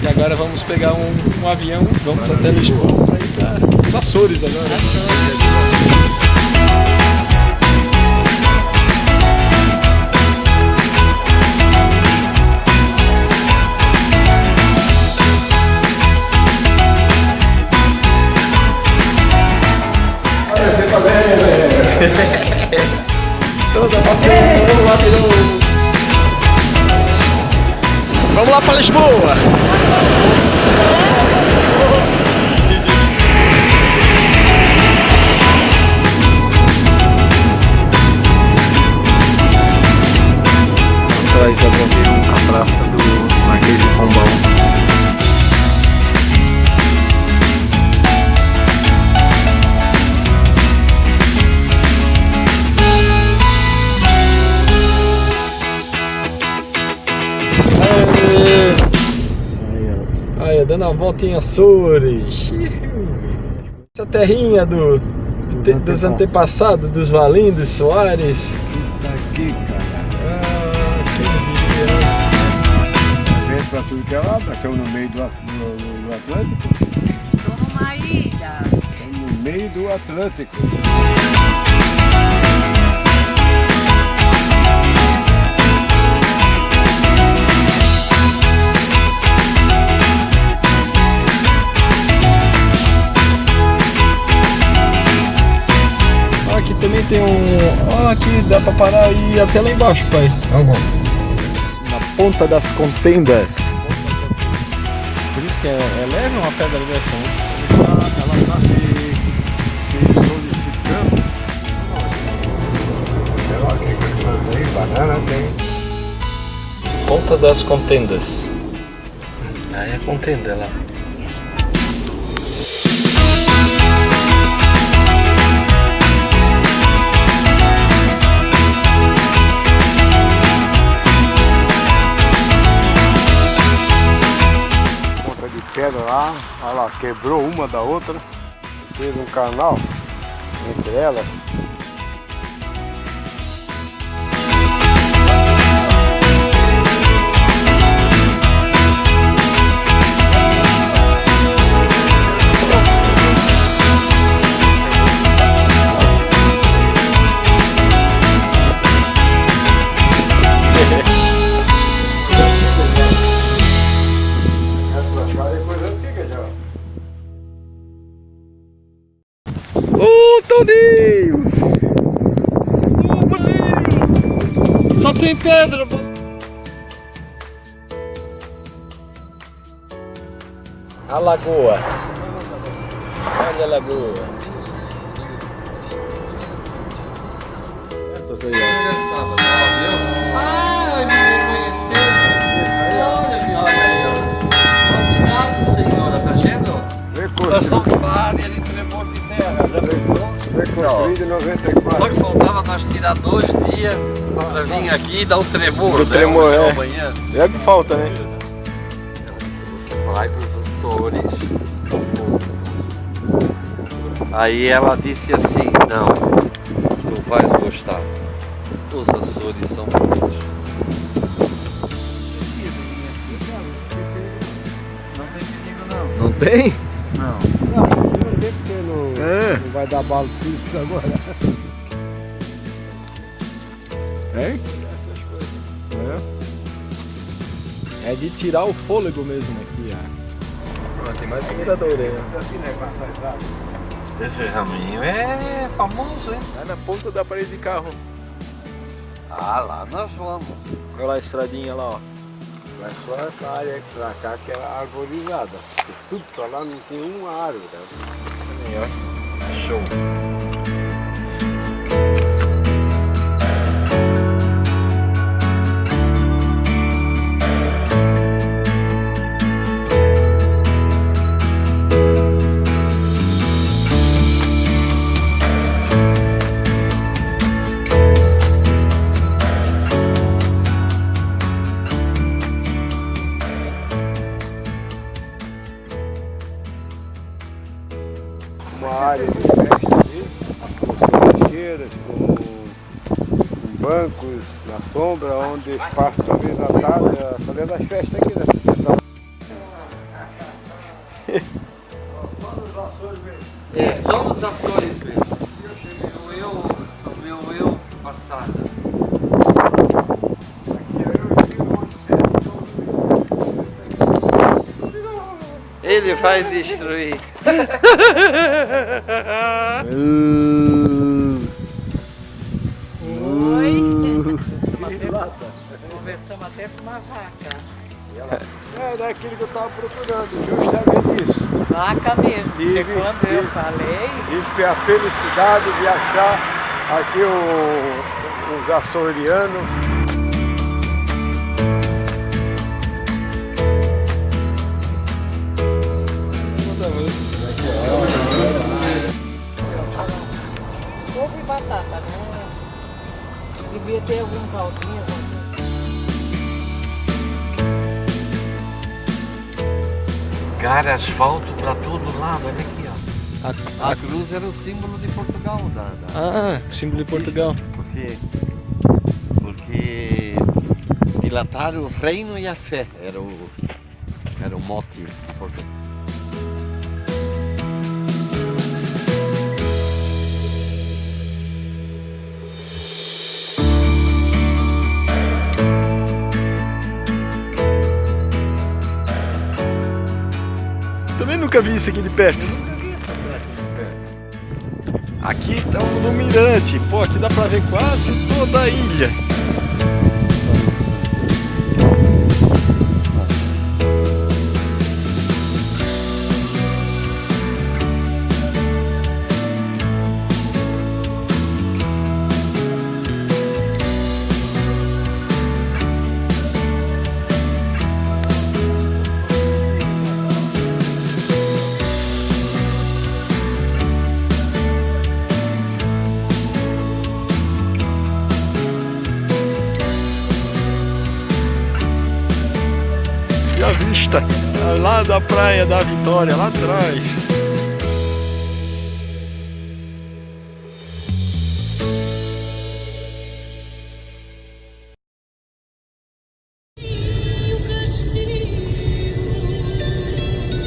E agora vamos pegar um, um avião, vamos até Lisboa para ir para os Açores agora. Açores. Toda passeio, vamos lá de novo. Vamos lá para Lisboa. Atrás da avião, a praça do Marquês de Pombal. Dando a volta em Açores. Essa terrinha do, do dos antepassados, dos Valindos, Soares. Tá aqui, cara. Ah, quem Vem pra tudo que é lado, estamos no meio do, do, do Atlântico. Estou numa ilha. Estamos no meio do Atlântico. Aqui também tem um... Ó, aqui dá pra parar e ir até lá embaixo, pai. Então vamos. Na ponta das contendas. Por isso que é, é leve uma pedra dessa, né? Ela está se, se solidificando. Ela fica aí, banana tem. Ponta das contendas. Aí é contenda lá. Pedra lá, olha lá, quebrou uma da outra, fez um canal entre elas. Toninho! Toninho! Só tem pedra, mano. A lagoa. Olha a lagoa. Essas aí, ó. Ai, me construído em 94. Só que faltava nós tirar dois dias para vir aqui e dar o tremor. O né? tremor, é. Amanhã. É o que falta, né? Você vai para os Açores. Aí ela disse assim, não, tu vais gostar. Os Açores são bonitos. Não tem? Vai fixo agora. Hein? É. É de tirar o fôlego mesmo aqui, ó. Tem mais mirador aí, ó. Esse raminho é famoso, hein? É na ponta da parede de carro. Ah, lá nós vamos. Olha lá a estradinha lá, ó. Mas só essa área pra cá que é arborizada. Tudo pra lá não tem uma árvore. né? Show. Festa ali, com trincheiras, com bancos na sombra, onde passa a vez da tarde, fazendo as festas aqui, né? É, só nos Açores mesmo. O eu, o meu eu passado. Ele vai destruir. Oi. Conversamos até com uma vaca. É, era aquilo que eu estava procurando, justamente isso. Vaca mesmo. E Porque quando eu vestir. falei, E a felicidade de achar aqui o, os açorianos. Ovo e batata, não. Devia ter algum caldinho. coisa. Cara, asfalto pra todo lado, olha aqui, ó. A, A cruz era o símbolo de Portugal, da, da- ah, símbolo de Portugal. porque, porque dilataram o reino e a fé, era o, era o mote de Portugal. Nunca vi isso aqui de perto. Aqui estamos no mirante. Pô, aqui dá pra ver quase toda a ilha. Lá da praia da Vitória, lá atrás.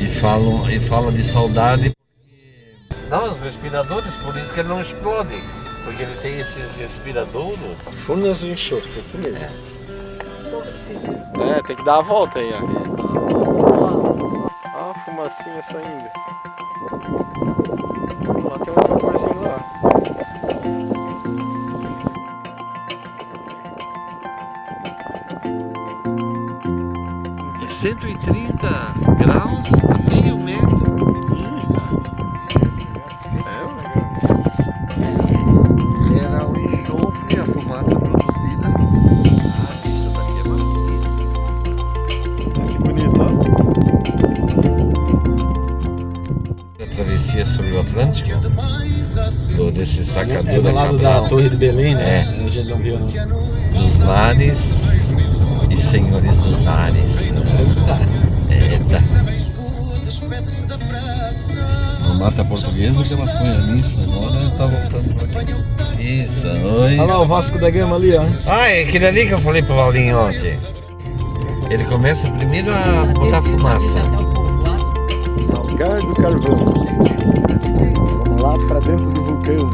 E falam, e fala de saudade. Não, os respiradores, por isso que ele não explode. Porque ele tem esses respiradouros. Furnas do enxofre, aqui mesmo. É, tem que dar a volta aí, ó. Fumacinha saindo. Lá tem um vaporzinho lá. É 130 graus meio metro. Sobre o Atlântico, do, desse sacador É do lado Cabral, da Torre de Belém, né? É. A gente não viu, não. dos mares e senhores dos ares. Eita. Uma mata portuguesa que ela foi à missa, agora tá voltando pra aqui. Isso, oi. Olha lá o Vasco da Gama ali, ó. Ah, é aquele ali que eu falei pro Valinho ontem. Ele começa primeiro a botar fumaça. Algar do Carvão. Lá para dentro do vulcão.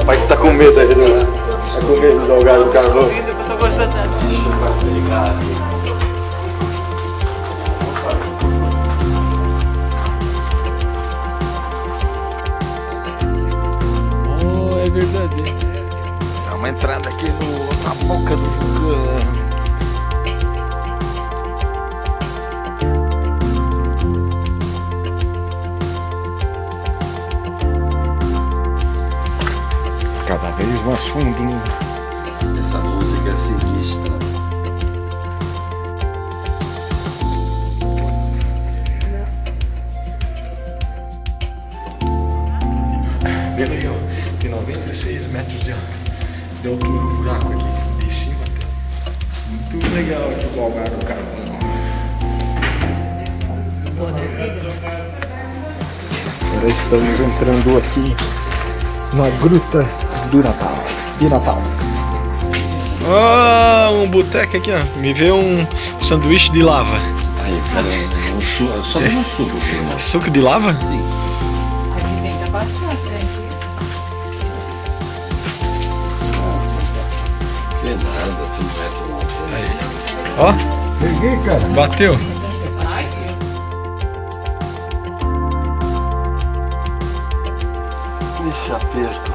O pai que tá com medo aí, né? Tá com medo do Algar do Carvão? Eu tô gostando. Oh, é verdade. Dá uma entrada aqui no, na boca do vulcão. Mais fundo. Essa música é sinistra. Bem legal. Tem 96 metros de, de altura o buraco aqui, de cima. Muito legal aqui o Algar do. Agora estamos entrando aqui na Gruta do Natal. De Natal. Ó, um boteco aqui, ó. Me vê um sanduíche de lava. Aí, cara, um su... só tem um suco, assim. Suco de lava? Sim. Aqui tem que bastante, né? Que nada, tu mete lá. Aí. Ó, Peguei, cara. bateu. Esse aperto.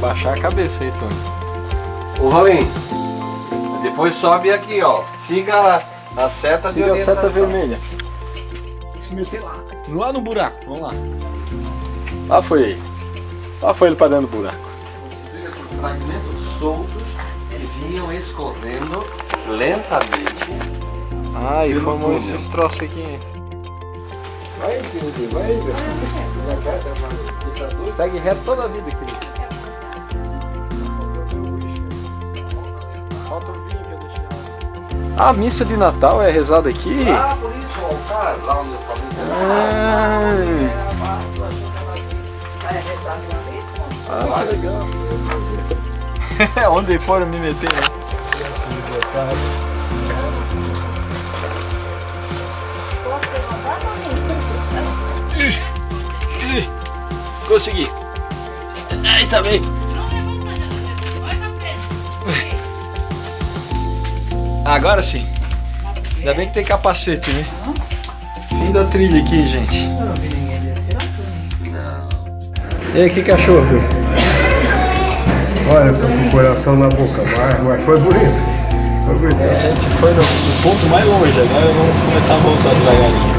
Baixar a cabeça aí, Tony. Ô, Rolim, depois sobe aqui, ó. Siga a, a seta de Siga a orientação. seta vermelha. Se meter lá. Lá no buraco, vamos lá. Lá foi ele. Lá foi ele para dentro do buraco. Fragmentos soltos que vinham escorrendo lentamente. Ah, e formou esses troços aqui. Vai, Pedro, vai, velho. Segue reto toda a vida aqui. A missa de Natal é rezada aqui? Ah, por isso o altar, lá onde eu falei. Ah, ah legal. É onde foram me meter, né? Consegui. Aí tá bem. Agora sim. Ainda bem que tem capacete, né? Fim da trilha aqui, gente. E aí, que cachorro? Olha, eu tô com o coração na boca, mas, mas foi bonito. Foi bonito. A gente foi no, no ponto mais longe, agora vamos começar a voltar devagarinho.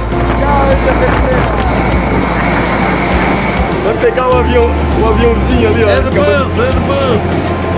Vai pegar o avião, o aviãozinho ali, ó. Airbus, Airbus.